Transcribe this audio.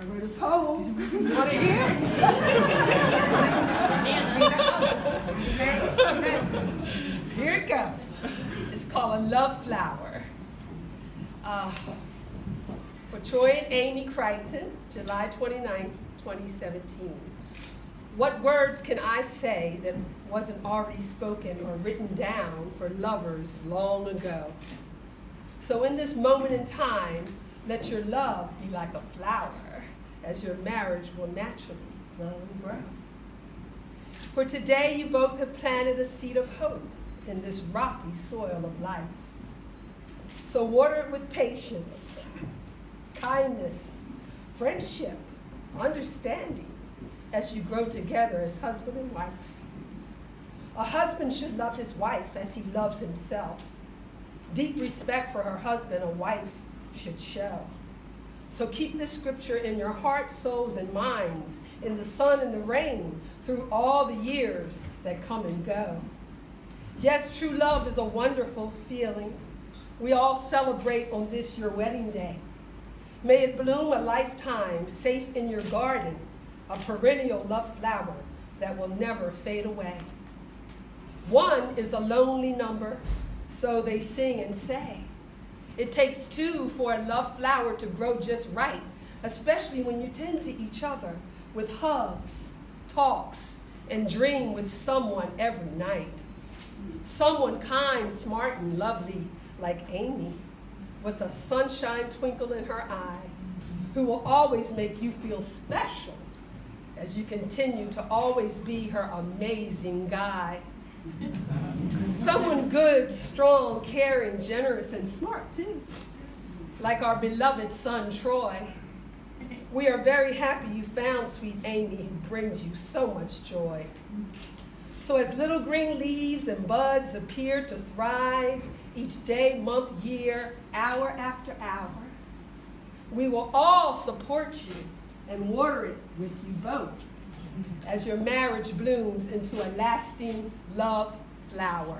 I wrote a poem. Want to hear? Here it goes. It's called A Love Flower. Uh, for Troy and Amy Crichton, July 29, 2017. What words can I say that wasn't already spoken or written down for lovers long ago? So, in this moment in time, let your love be like a flower, as your marriage will naturally grow and grow. For today, you both have planted a seed of hope in this rocky soil of life. So, water it with patience, kindness, friendship, understanding as you grow together as husband and wife. A husband should love his wife as he loves himself. Deep respect for her husband, a wife should show. So keep this scripture in your hearts, souls, and minds, in the sun and the rain, through all the years that come and go. Yes, true love is a wonderful feeling. We all celebrate on this your wedding day. May it bloom a lifetime, safe in your garden, a perennial love flower that will never fade away. One is a lonely number, so they sing and say. It takes two for a love flower to grow just right, especially when you tend to each other with hugs, talks, and dream with someone every night. Someone kind, smart, and lovely like Amy, with a sunshine twinkle in her eye, who will always make you feel special as you continue to always be her amazing guy. Someone good, strong, caring, generous, and smart too, like our beloved son Troy. We are very happy you found sweet Amy, who brings you so much joy. So, as little green leaves and buds appear to thrive each day, month, year, hour after hour, we will all support you and water it with you both as your marriage blooms into a lasting love flower.